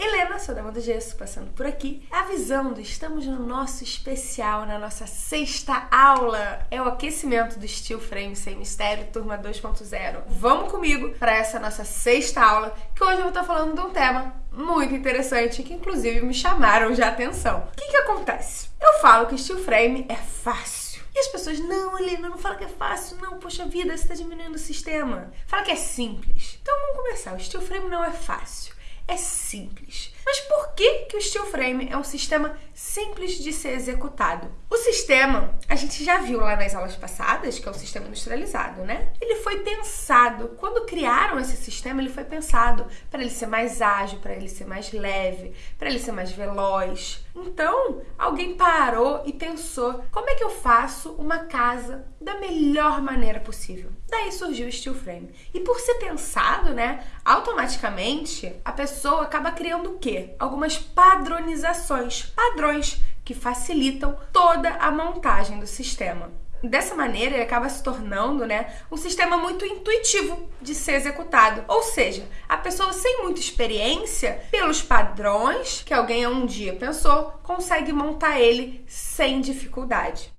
Helena, sou dama do gesso, passando por aqui, avisando, estamos no nosso especial, na nossa sexta aula. É o aquecimento do Steel Frame Sem Mistério, turma 2.0. Vamos comigo para essa nossa sexta aula, que hoje eu vou estar falando de um tema muito interessante, que inclusive me chamaram de atenção. O que que acontece? Eu falo que Steel Frame é fácil. E as pessoas, não, Helena, não fala que é fácil, não, poxa vida, você está diminuindo o sistema. Fala que é simples. Então vamos começar. O steel frame não é fácil, é simples. Mas por que, que o steel frame é um sistema simples de ser executado? O sistema, a gente já viu lá nas aulas passadas, que é o sistema industrializado, né? Ele foi pensado, quando criaram esse sistema, ele foi pensado para ele ser mais ágil, para ele ser mais leve, para ele ser mais veloz. Então, alguém parou e pensou: como é que eu faço uma casa da melhor maneira possível? Daí surgiu o steel frame. E por ser pensado, né, automaticamente a pessoa acaba criando o quê? Algumas padronizações, padrões que facilitam toda a montagem do sistema. Dessa maneira, ele acaba se tornando né, um sistema muito intuitivo de ser executado. Ou seja, a pessoa sem muita experiência, pelos padrões que alguém um dia pensou, consegue montar ele sem dificuldade.